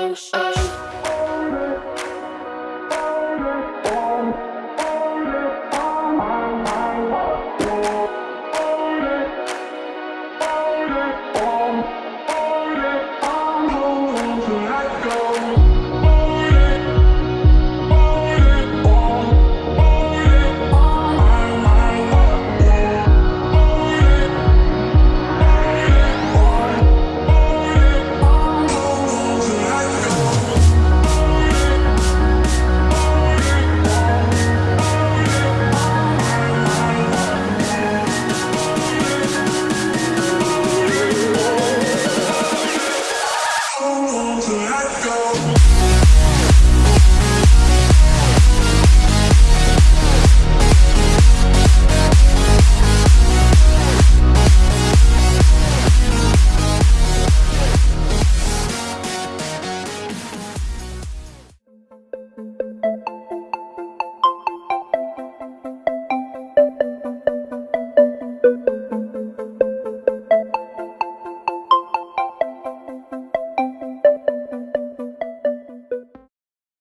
oh, oh.